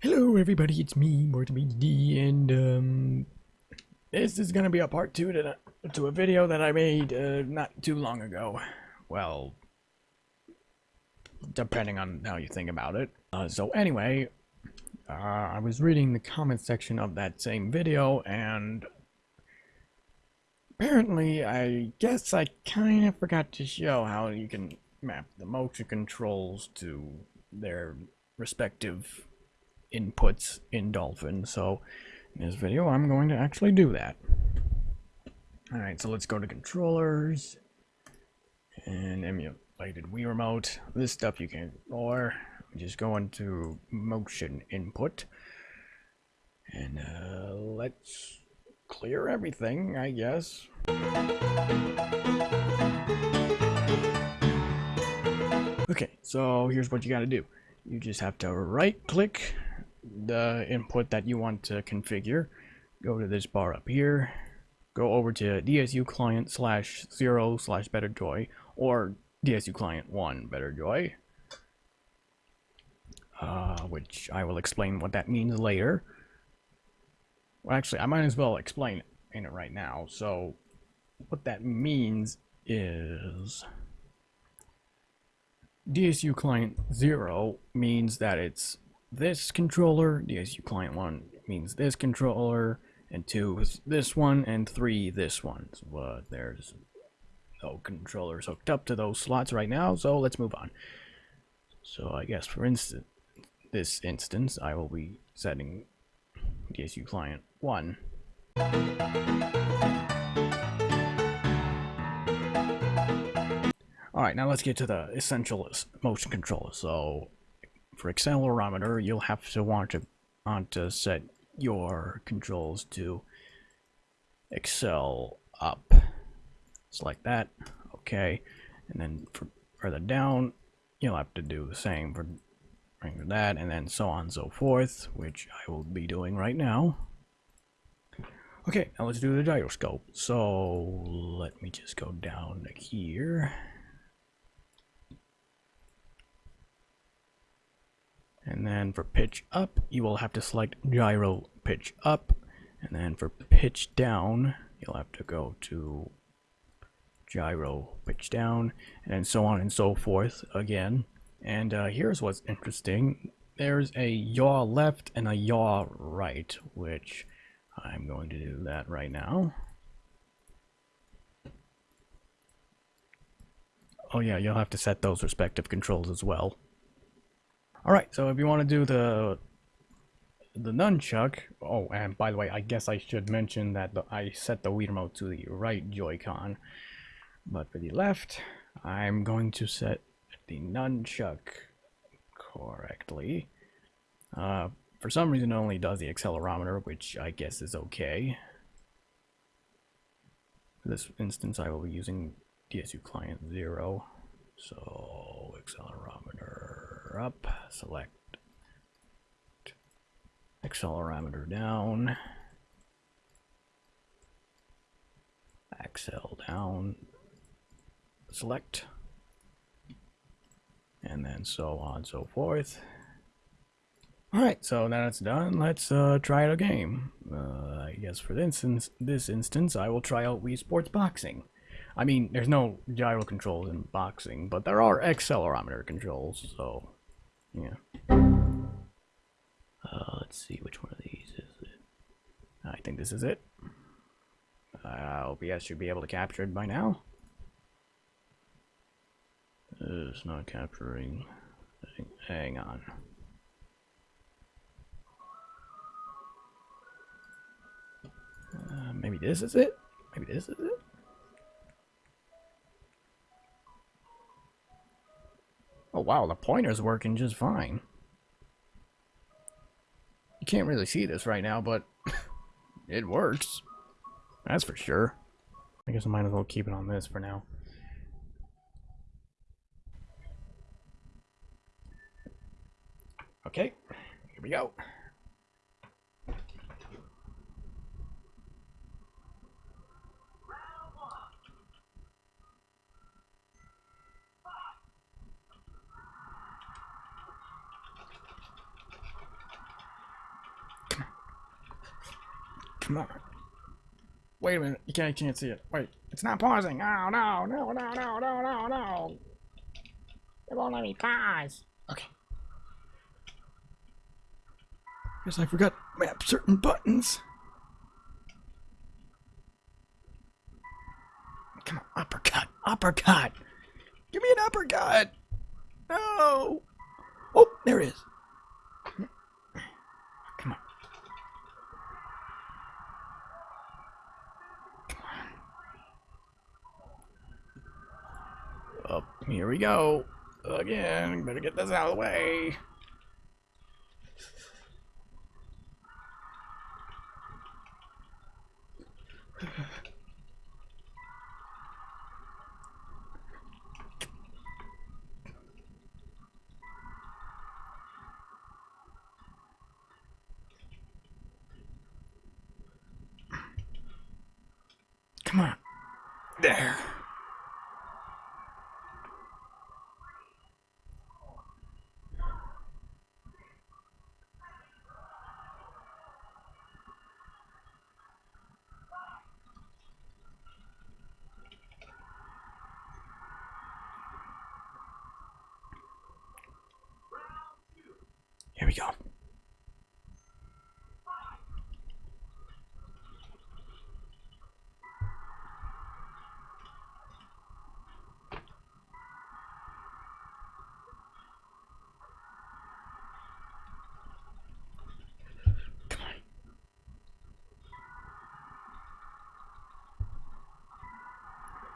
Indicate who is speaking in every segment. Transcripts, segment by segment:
Speaker 1: Hello everybody, it's me, MortiMD, and um, this is gonna be a part two to, to a video that I made uh, not too long ago. Well, depending on how you think about it. Uh, so anyway, uh, I was reading the comment section of that same video, and apparently, I guess I kind of forgot to show how you can map the motion controls to their respective inputs in Dolphin. So in this video, I'm going to actually do that. All right, so let's go to controllers and emulated Wii remote. This stuff you can ignore. Just go into motion input and uh, let's clear everything, I guess. Okay, so here's what you got to do. You just have to right click the input that you want to configure. Go to this bar up here. Go over to DSU client slash zero slash BetterJoy or DSU client one BetterJoy. Uh, which I will explain what that means later. Well, actually, I might as well explain it right now. So, what that means is DSU client 0 means that it's this controller, DSU client 1 means this controller, and 2 is this one, and 3 this one. So, But there's no controllers hooked up to those slots right now, so let's move on. So I guess for instance, this instance, I will be setting DSU client 1. Alright, now let's get to the essential motion controller. So for accelerometer, you'll have to want to want to set your controls to accel up. It's like that. Okay. And then for further down, you'll have to do the same for that and then so on and so forth, which I will be doing right now. Okay, now let's do the gyroscope. So let me just go down here. And then for pitch up, you will have to select gyro pitch up. And then for pitch down, you'll have to go to gyro pitch down, and so on and so forth again. And uh, here's what's interesting. There's a yaw left and a yaw right, which I'm going to do that right now. Oh yeah, you'll have to set those respective controls as well. Alright, so if you want to do the the nunchuck, oh, and by the way, I guess I should mention that the, I set the Wii remote to the right Joy-Con, but for the left, I'm going to set the nunchuck correctly. Uh, for some reason, it only does the accelerometer, which I guess is okay. For this instance, I will be using DSU client 0, so accelerometer up, select accelerometer down, accel down, select, and then so on so forth. Alright, so now it's done, let's uh, try out a game. Uh, I guess for this instance, this instance, I will try out Wii Sports Boxing. I mean, there's no gyro controls in boxing, but there are accelerometer controls, so yeah. Uh, let's see, which one of these is it? I think this is it. Uh, OBS should be able to capture it by now. It's not capturing. Hang on. Uh, maybe this is it? Maybe this is it? Oh wow, the pointer's working just fine. You can't really see this right now, but it works. That's for sure. I guess I might as well keep it on this for now. Okay, here we go. On. Wait a minute. You can't, I can't see it. Wait. It's not pausing. Oh, no, no, no, no, no, no, no. It won't let me pause. Okay. Guess I forgot to map certain buttons. Come on, uppercut, uppercut. Give me an uppercut. No. Oh, there it is. Come on. Up, here we go. Again, better get this out of the way. Come on. There. Here we go.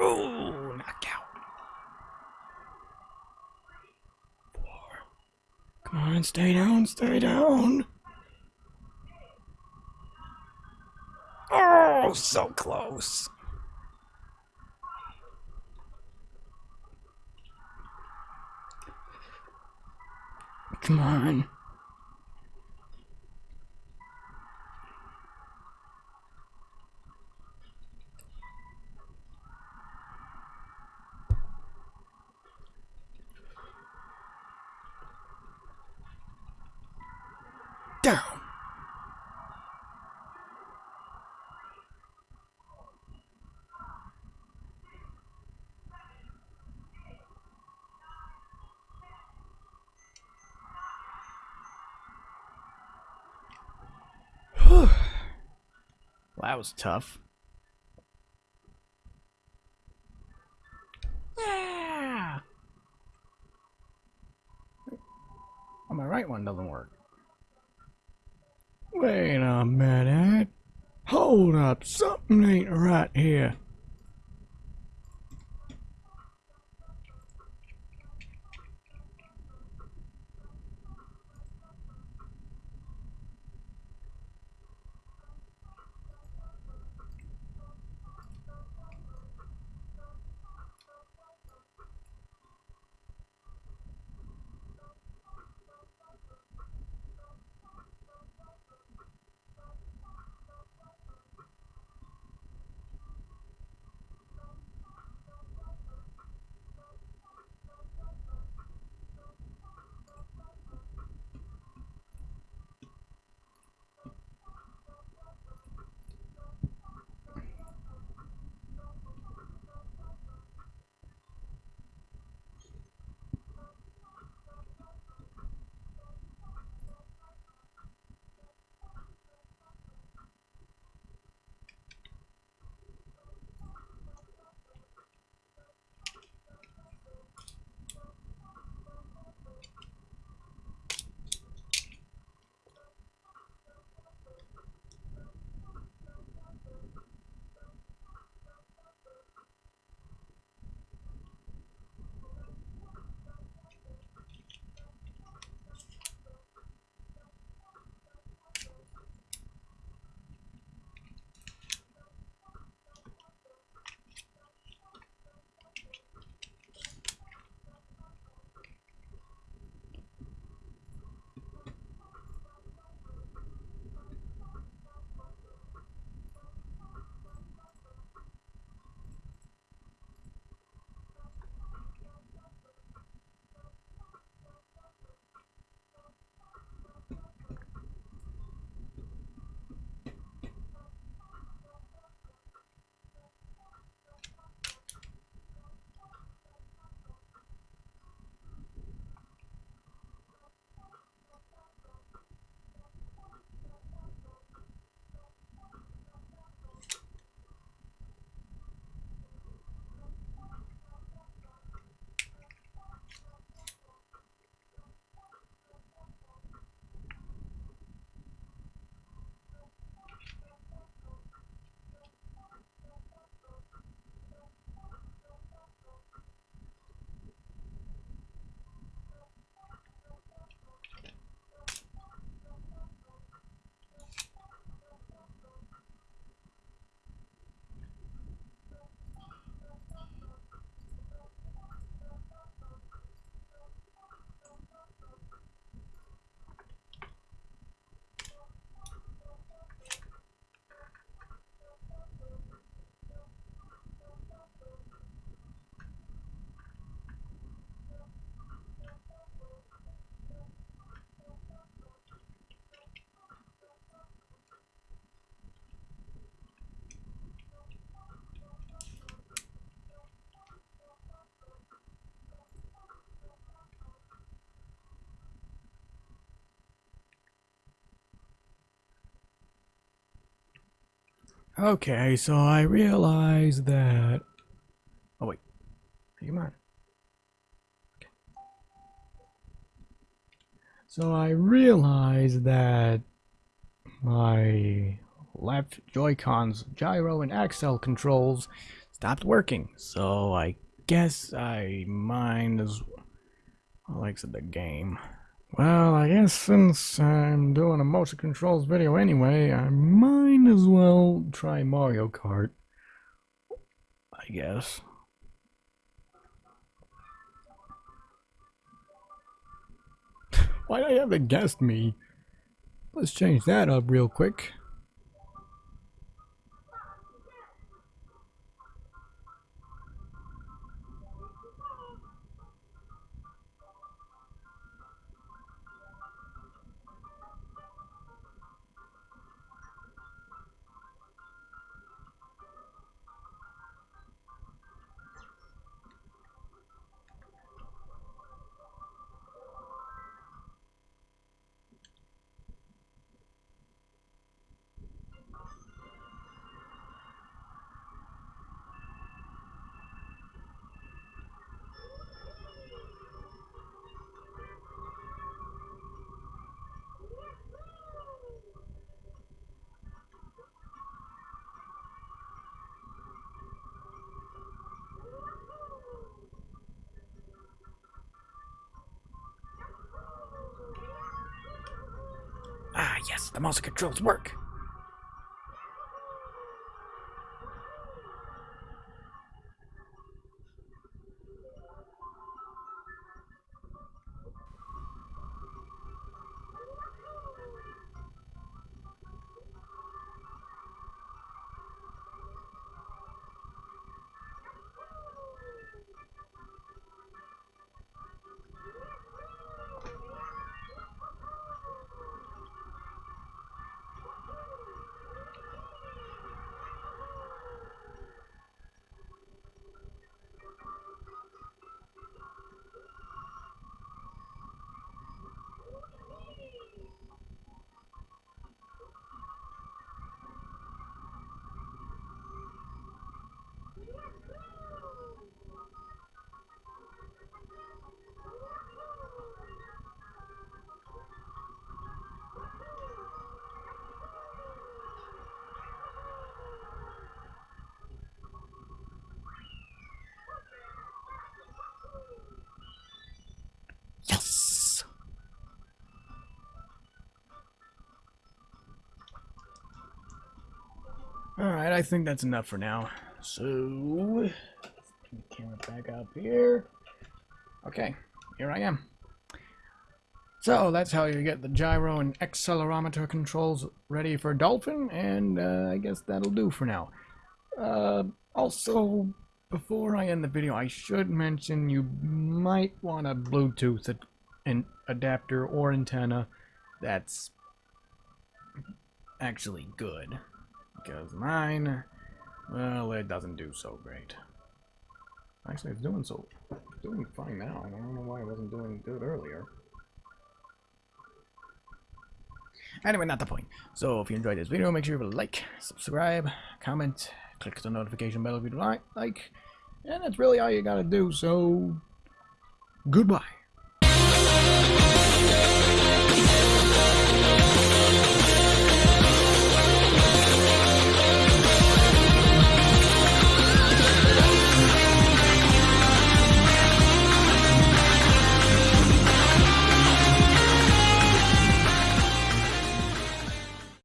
Speaker 1: Oh, Come on, stay down, stay down. Oh, so close. Come on. Down. well, that was tough. Yeah. Oh, my right one doesn't work. Wait a minute. Hold up, something ain't right here. Okay, so I realized that. Oh wait, come on. Okay. So I realized that my left Joy-Con's gyro and accel controls stopped working. So I guess I mind as well exit the game. Well, I guess since I'm doing a motion controls video anyway, I might as well try Mario Kart. I guess. Why do I have to guess me? Let's change that up real quick. The mouse controls work. Yes! Alright, I think that's enough for now. So, camera back up here. Okay, here I am. So that's how you get the gyro and accelerometer controls ready for Dolphin, and uh, I guess that'll do for now. Uh, also, before I end the video, I should mention you might want a Bluetooth ad an adapter or antenna that's actually good because mine, well, it doesn't do so great. Actually, it's doing so, doing fine now. I don't know why it wasn't doing good earlier. Anyway, not the point. So, if you enjoyed this video, make sure you like, subscribe, comment, click the notification bell if you like, like, and that's really all you gotta do. So, goodbye.